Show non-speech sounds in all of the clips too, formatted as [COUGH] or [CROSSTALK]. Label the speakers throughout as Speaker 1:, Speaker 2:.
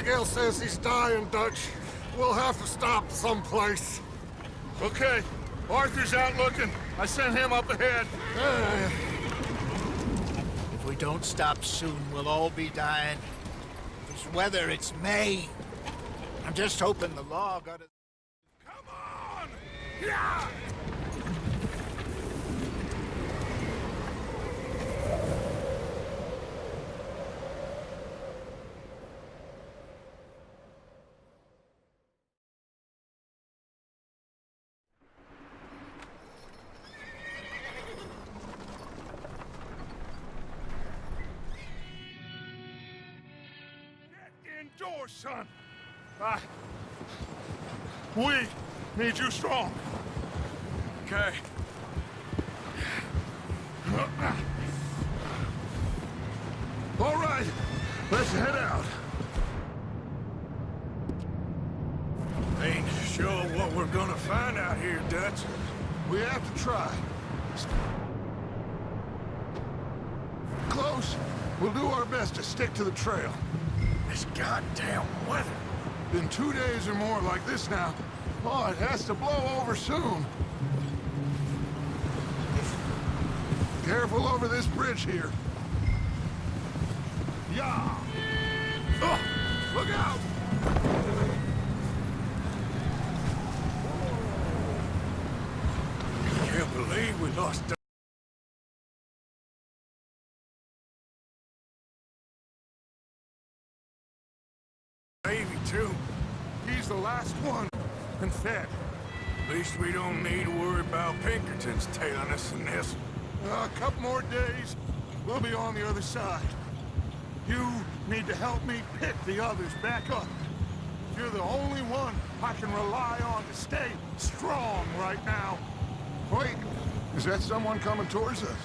Speaker 1: Abigail says he's dying, Dutch. We'll have to stop someplace.
Speaker 2: Okay. Arthur's out looking. I sent him up ahead.
Speaker 1: Uh, [SIGHS]
Speaker 3: If we don't stop soon, we'll all be dying. This weather, it's May. I'm just hoping the law got it.
Speaker 2: Come on! Yeah! Indoors, son! I... We need you strong. Okay. All right, let's head out. Ain't sure what we're gonna find out here, Dutch. We have to try. Close. We'll do our best to stick to the trail. This goddamn weather. Been two days or more like this now. Oh, it has to blow over soon. Careful over this bridge here. Yeah. Oh, look out! Can't believe we lost. Davy, too. He's the last one. And fed. At least we don't need to worry about Pinkertons tailing us in this. a couple more days, we'll be on the other side. You need to help me pick the others back up. You're the only one I can rely on to stay strong right now. Wait, is that someone coming towards us?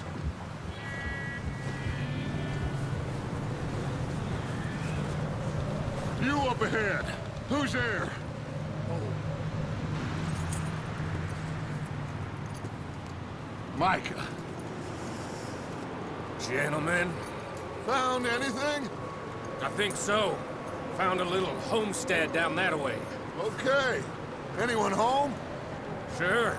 Speaker 2: You up ahead. Who's there? Oh. Micah.
Speaker 4: Gentlemen,
Speaker 1: Found anything?
Speaker 4: I think so. Found a little homestead down that way.
Speaker 1: Okay. Anyone home?
Speaker 4: Sure.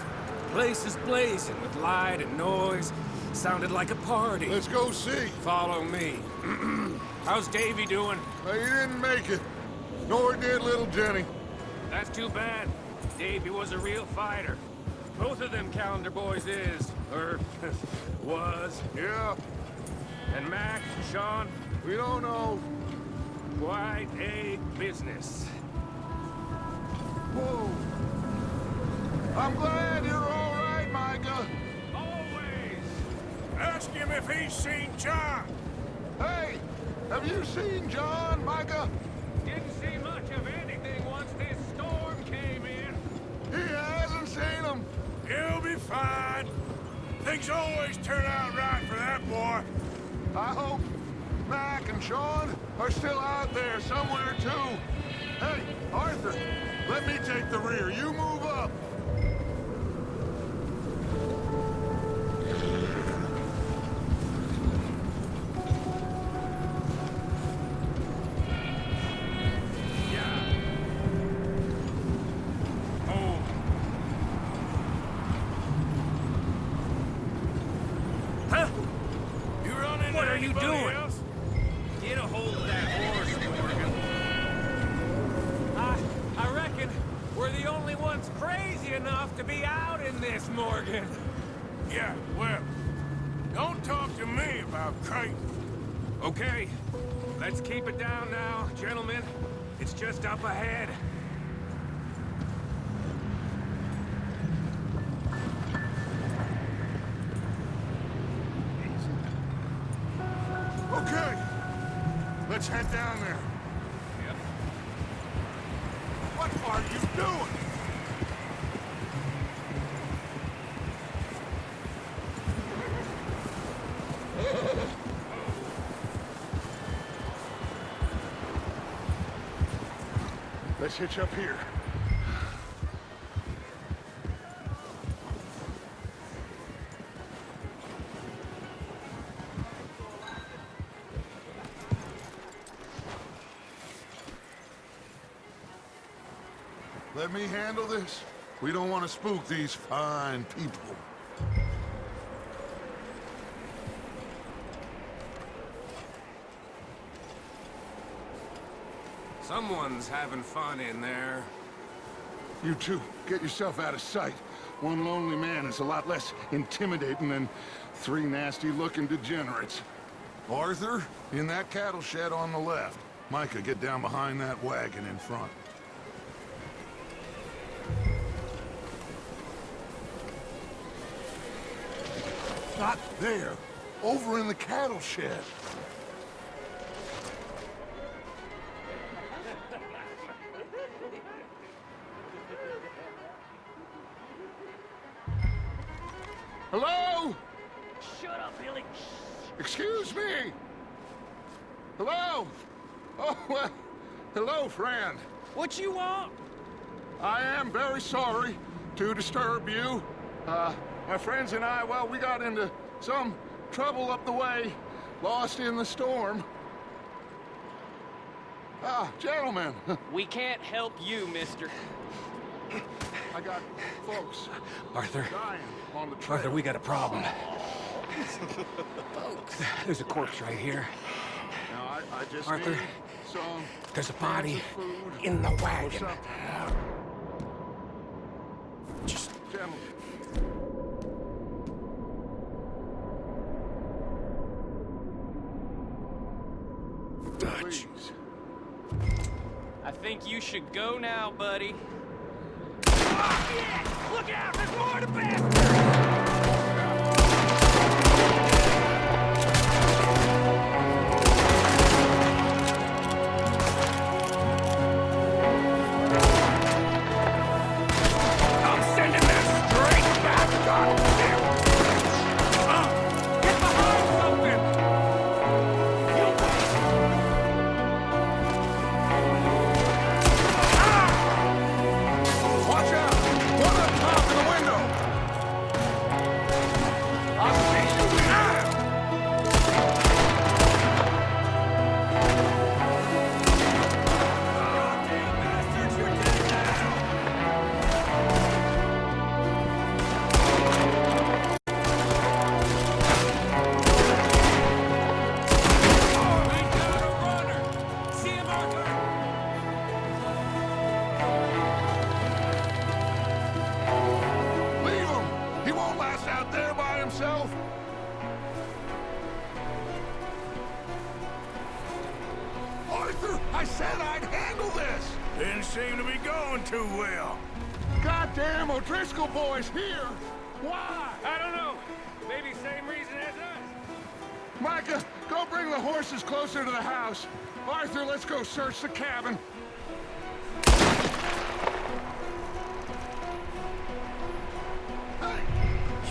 Speaker 4: Place is blazing with light and noise. Sounded like a party.
Speaker 1: Let's go see.
Speaker 4: Follow me. [CLEARS THROAT] How's Davy doing?
Speaker 1: He didn't make it. Nor did little Jenny.
Speaker 4: That's too bad. Davy was a real fighter. Both of them Callander boys is. Or [LAUGHS] was.
Speaker 1: Yeah,
Speaker 4: And Mac, Sean,
Speaker 1: we don't know.
Speaker 4: quite a business.
Speaker 1: Whoa. I'm glad you're all right, Micah.
Speaker 4: Always!
Speaker 2: Ask him if he's seen John.
Speaker 1: Hey, have you seen John, Micah?
Speaker 2: Fine. Things always turn out right for that boy.
Speaker 1: I hope Mac and Sean are still out there somewhere, too. Hey, Arthur, let me take the rear. You move up.
Speaker 4: Up ahead.
Speaker 1: Okay, let's head down there. What are you doing? hitch up here. Let me handle this. We don't want to spook these fine people.
Speaker 4: Someone's having fun in there.
Speaker 1: You two, get yourself out of sight. One lonely man is a lot less intimidating than three nasty-looking degenerates. Arthur, in that cattle shed on the left. Micah, get down behind that wagon in front. Not there. Over in the cattle shed. Friend.
Speaker 5: What you want?
Speaker 1: I am very sorry to disturb you. Uh, my friends and I, well, we got into some trouble up the way, lost in the storm. Ah, gentlemen, [LAUGHS]
Speaker 5: We can't help you, mister.
Speaker 1: I got folks
Speaker 6: Arthur,
Speaker 1: dying on the trail.
Speaker 6: Arthur, we got a problem. Folks. There's a corpse right here.
Speaker 1: Now, I, I just
Speaker 6: Arthur,
Speaker 1: need some
Speaker 6: There's a body in the wagon.
Speaker 1: something.
Speaker 6: Just
Speaker 1: Gentlemen,
Speaker 6: Dutch.
Speaker 1: please.
Speaker 5: I think you should go now, buddy. Ah, Look out! There's more to bed!
Speaker 1: Bring the horses closer to the house. Arthur, let's go search the cabin.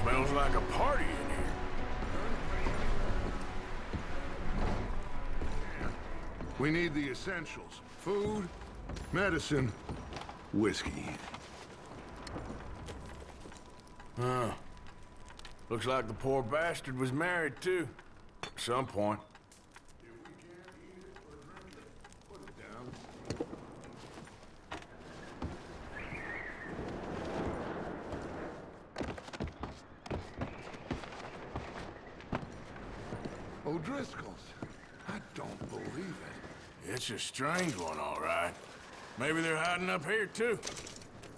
Speaker 2: Smells like a party in here.
Speaker 1: We need the essentials. Food, medicine, whiskey.
Speaker 2: Huh. Looks like the poor bastard was married too. At some point.
Speaker 1: O'Driscoll's. I don't believe it.
Speaker 2: It's a strange one, all right. Maybe they're hiding up here, too.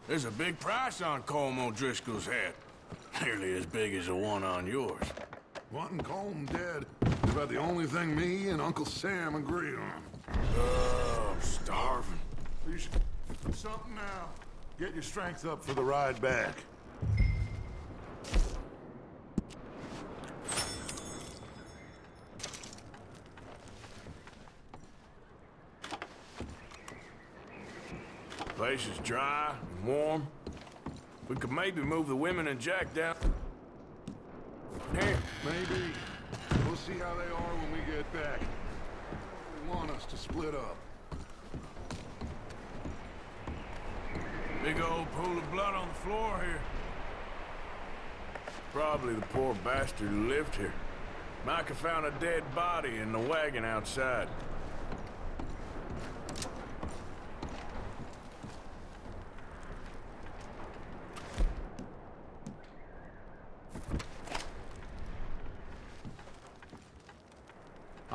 Speaker 2: There's a big price on Colm O'Driscoll's head. Nearly as big as the one on yours.
Speaker 1: Wanting Colm dead is about the only thing me and Uncle Sam agree on.
Speaker 2: Oh, I'm starving.
Speaker 1: You should do something now. Get your strength up for the ride back.
Speaker 2: Place is dry and warm. We could maybe move the women and Jack down. Here.
Speaker 1: Maybe. We'll see how they are when we get back. They want us to split up.
Speaker 2: Big old pool of blood on the floor here. Probably the poor bastard who lived here. Micah found a dead body in the wagon outside.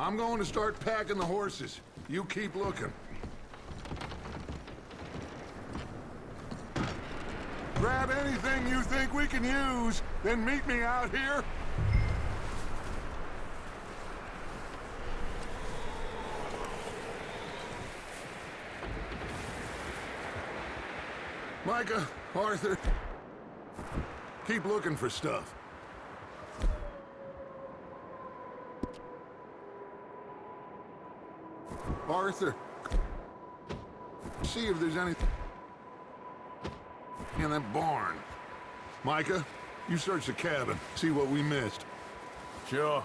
Speaker 1: I'm going to start packing the horses. You keep looking. Grab anything you think we can use, then meet me out here. Micah, Arthur, keep looking for stuff. Arthur, see if there's anything in that barn. Micah, you search the cabin, see what we missed.
Speaker 2: Sure.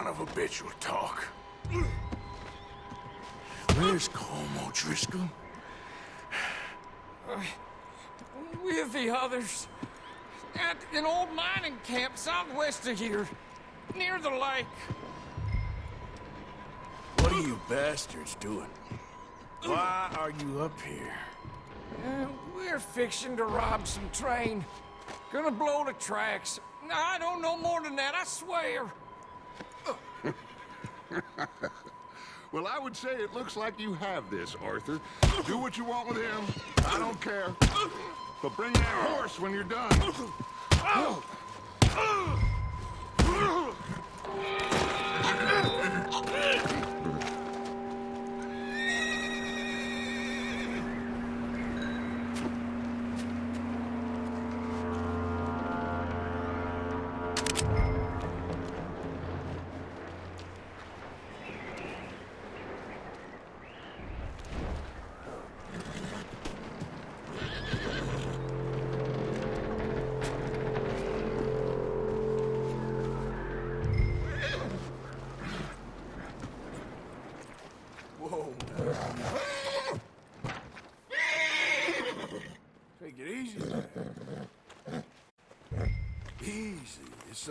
Speaker 2: Son of a bitch will talk. Where's Colm O'Driscoll?
Speaker 6: With the others. At an old mining camp southwest of here. Near the lake.
Speaker 2: What are you bastards doing? Why are you up here?
Speaker 6: Uh, we're fixing to rob some train. Gonna blow the tracks. I don't know more than that, I swear. [LAUGHS]
Speaker 1: Well, I would say it looks like you have this, Arthur. Do what you want with him. I don't care. But bring that horse when you're done.
Speaker 2: Whoa. [LAUGHS]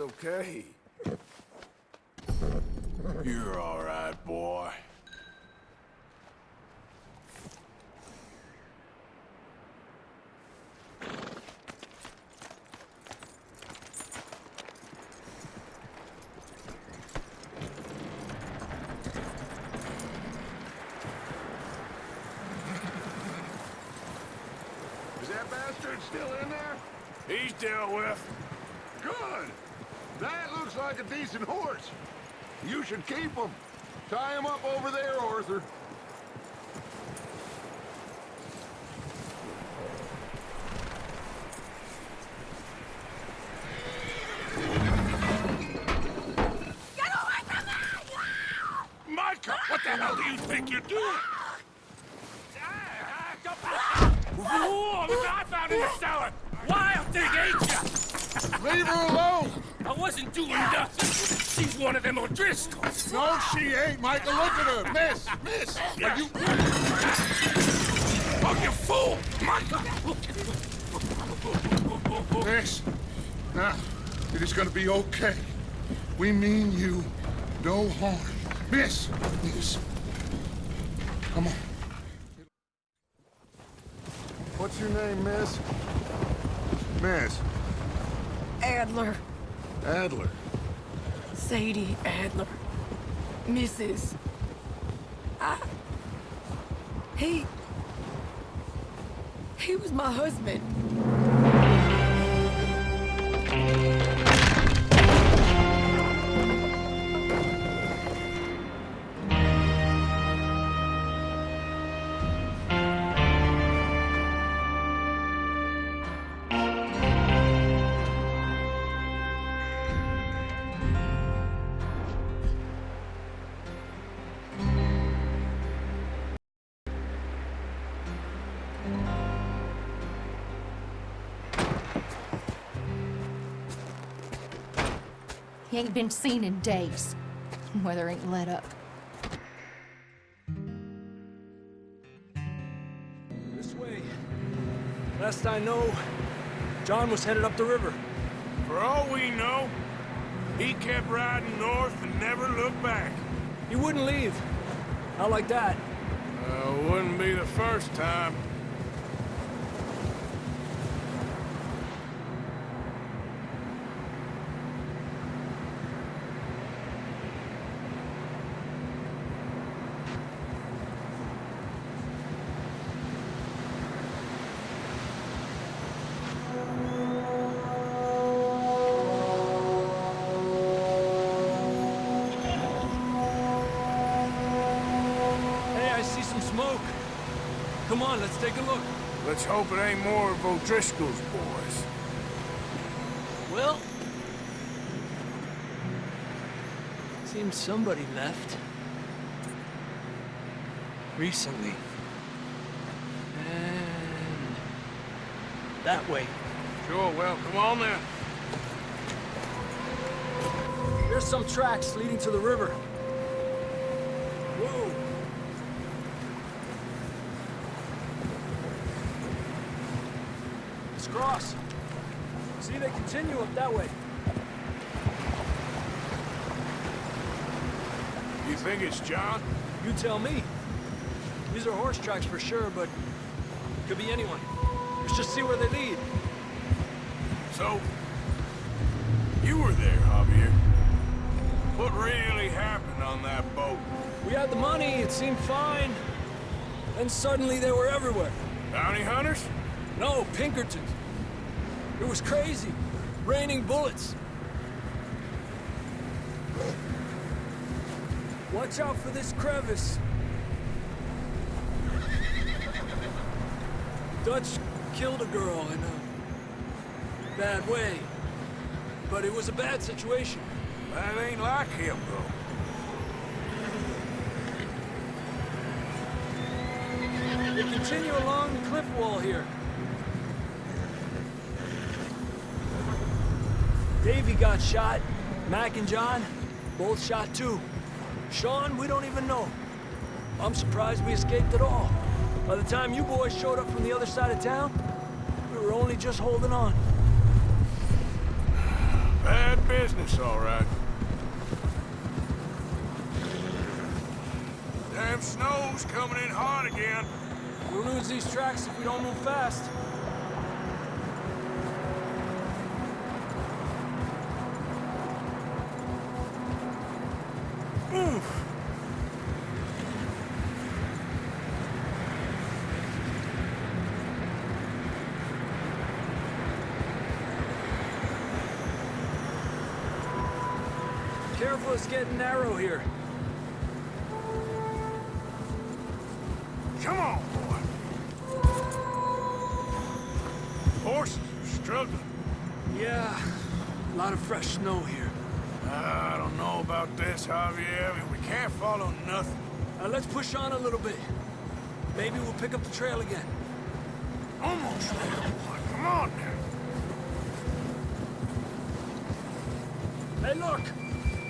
Speaker 2: okay. You're all right, boy.
Speaker 1: Is that bastard still in there?
Speaker 2: He's dealt with.
Speaker 1: Good. That looks like a decent horse. You should keep him. Tie him up over there, Arthur. Get away from me!
Speaker 2: Micah, what the hell do you think you're doing?
Speaker 4: Whoa, look what I found in the cellar! Wild thing, ain't ya?
Speaker 1: Leave her alone!
Speaker 4: I wasn't doing nothing. She's one of them O'Driscolls.
Speaker 1: No, she ain't, Micah. Look at her. Miss, miss. Are you...
Speaker 2: Oh, you fool! Micah!
Speaker 1: Miss. Now, it is gonna be okay. We mean you no harm. Miss, miss. Come on. What's your name, miss? Miss.
Speaker 7: Adler.
Speaker 1: Adler.
Speaker 7: Sadie Adler. Mrs. I... He... He was my husband.
Speaker 8: Ain't been seen in days. [LAUGHS] Weather ain't let up.
Speaker 9: This way. Last I know, John was headed up the river.
Speaker 2: For all we know, he kept riding north and never looked back.
Speaker 9: He wouldn't leave. Not like that.
Speaker 2: Uh, wouldn't be the first time. Hope it ain't more of O'Driscoll's boys.
Speaker 9: Well... Seems somebody left. Recently. And... That way.
Speaker 2: Sure, well, come on then.
Speaker 9: There's some tracks leading to the river. Whoa! Let's cross. See, they continue up that way.
Speaker 2: You think it's John?
Speaker 9: You tell me. These are horse tracks for sure, but could be anyone. Let's just see where they lead.
Speaker 2: So, you were there, Javier. What really happened on that boat?
Speaker 9: We had the money, it seemed fine. Then suddenly they were everywhere.
Speaker 2: Bounty hunters?
Speaker 9: No, Pinkertons. It was crazy. Raining bullets. Watch out for this crevice. Dutch killed a girl in a bad way. But it was a bad situation.
Speaker 2: That ain't like him, though.
Speaker 9: They continue along the cliff wall here. Davy got shot. Mac and John, both shot too. Sean, we don't even know. I'm surprised we escaped at all. By the time you boys showed up from the other side of town, we were only just holding on.
Speaker 2: Bad business, all right. Damn snow's coming in hot again.
Speaker 9: We'll lose these tracks if we don't move fast. Oof. Careful, it's getting narrow here.
Speaker 2: Come on, boy. Horses are struggling.
Speaker 9: Yeah, a lot of fresh snow here.
Speaker 2: I don't know about this, Javier. I mean, we can't follow nothing.
Speaker 9: Uh, let's push on a little bit. Maybe we'll pick up the trail again.
Speaker 2: Almost there, boy. Come on now.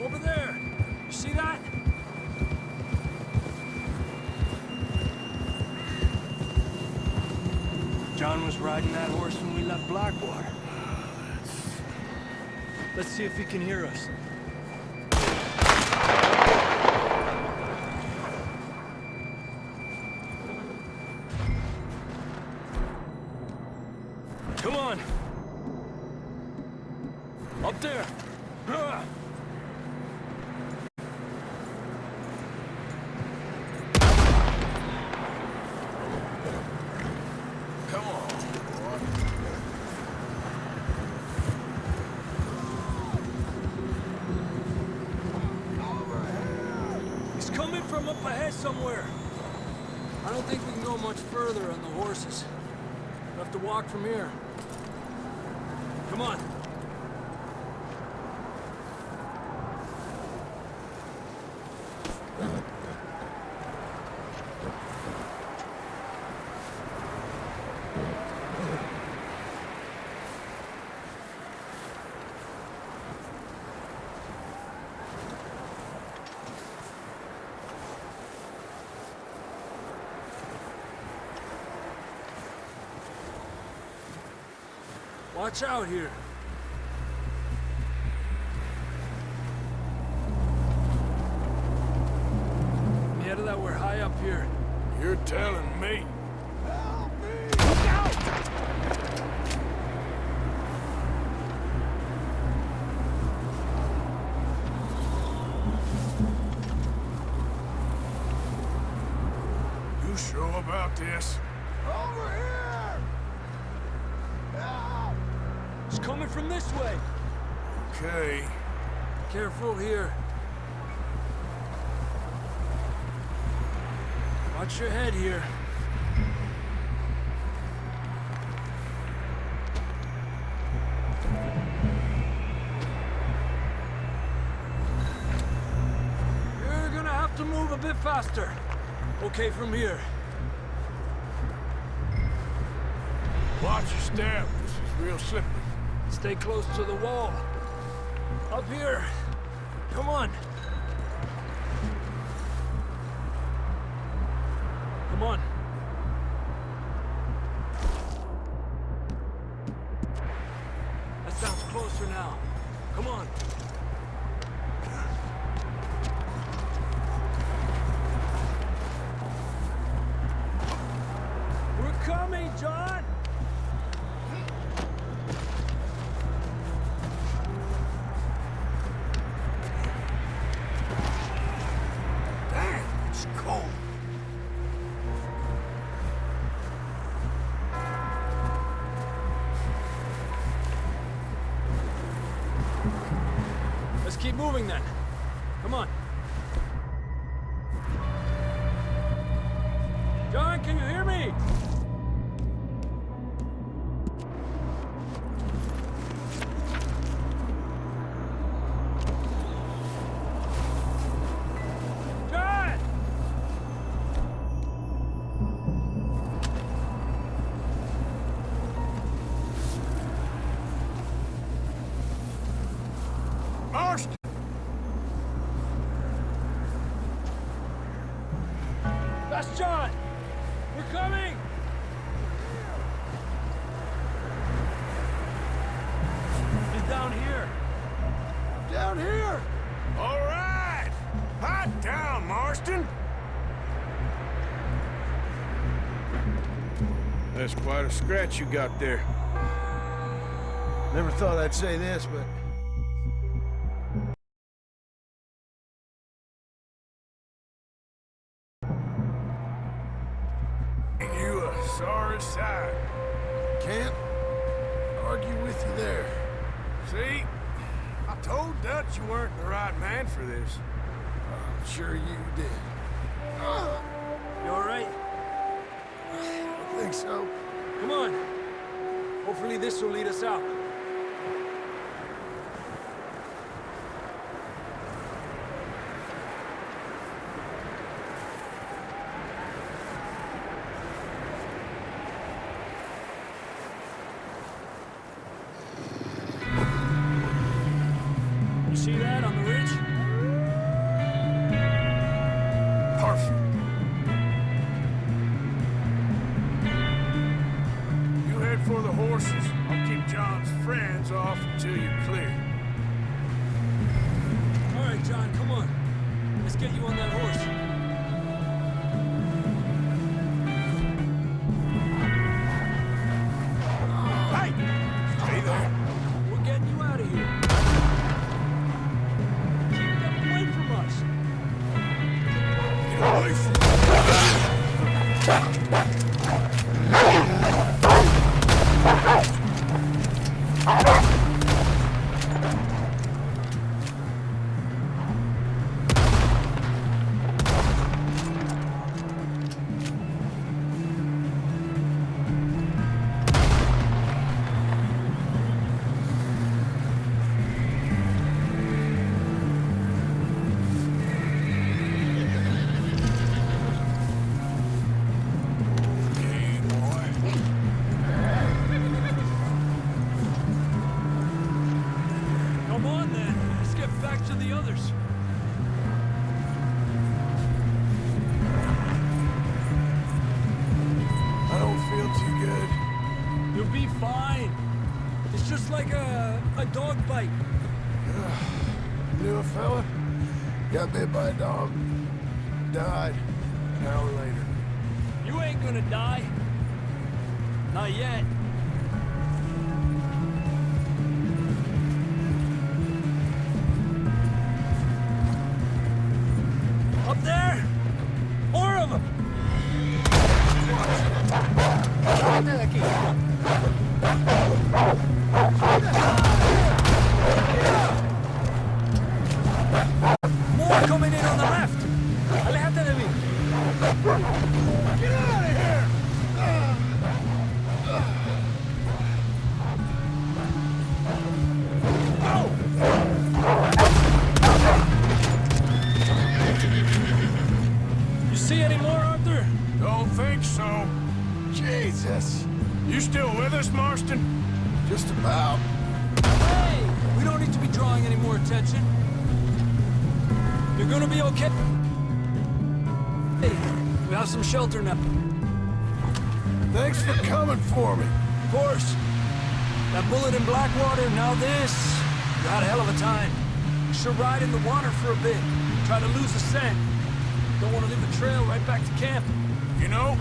Speaker 9: Over there! You see that? John was riding that horse when we left Blackwater. Let's see if he can hear us. Somewhere. I don't think we can go much further on the horses. We'll have to walk from here. Come on. Watch out here. That we're high up here.
Speaker 2: You're telling me. You sure about this? Over here!
Speaker 9: It's coming from this way.
Speaker 2: Okay.
Speaker 9: Careful here. Watch your head here. You're gonna have to move a bit faster. Okay, from here.
Speaker 2: Watch your step. This is real slippery.
Speaker 9: Stay close to the wall. Up here. Come on. Come on. That sounds closer now. Come on. We're coming, John! Moving then. That's John! We're coming! He's down here.
Speaker 2: Down here! All right! Hot down, Marston! That's quite a scratch you got there.
Speaker 10: Never thought I'd say this, but
Speaker 9: Hopefully this will lead us out. Just
Speaker 10: Got bit by a dog. Died. An hour later.
Speaker 9: You ain't gonna die. Not yet. Attention. You're gonna be okay. Hey, we have some shelter now.
Speaker 10: Thanks for coming for me.
Speaker 9: Of course. That bullet in Blackwater, now this. You had a hell of a time. You should ride in the water for a bit. Try to lose the scent. Don't want to leave a trail right back to camp.
Speaker 2: You know,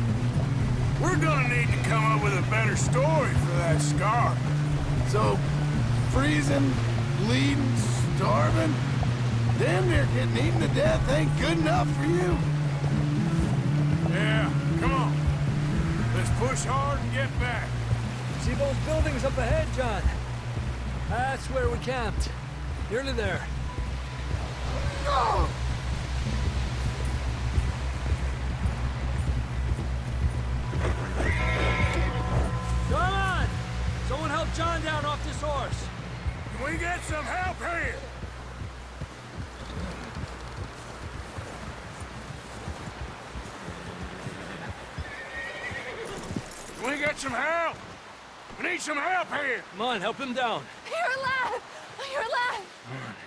Speaker 2: we're gonna need to come up with a better story for that scar.
Speaker 10: So, freezing, bleeding, starving, damn near getting eaten to death ain't good enough for you.
Speaker 2: Yeah, come on. Let's push hard and get back.
Speaker 9: See those buildings up ahead, John? That's where we camped. Nearly there. Come
Speaker 2: we get some help here? We get some help? We need some help here.
Speaker 9: Come on, help him down.
Speaker 8: You're alive! You're alive!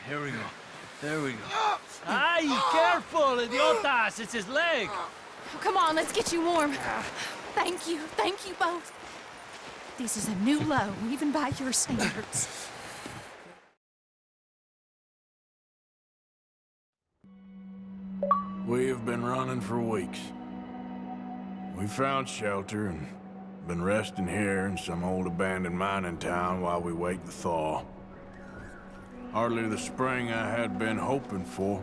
Speaker 9: Here we go. There we go. Ay, careful, idiotas! It's his leg!
Speaker 8: Come on, let's get you warm. Thank you. Thank you both. This is a new low, even by your standards.
Speaker 2: We have been running for weeks. We found shelter and been resting here in some old abandoned mining town while we wait the thaw. Hardly the spring I had been hoping for.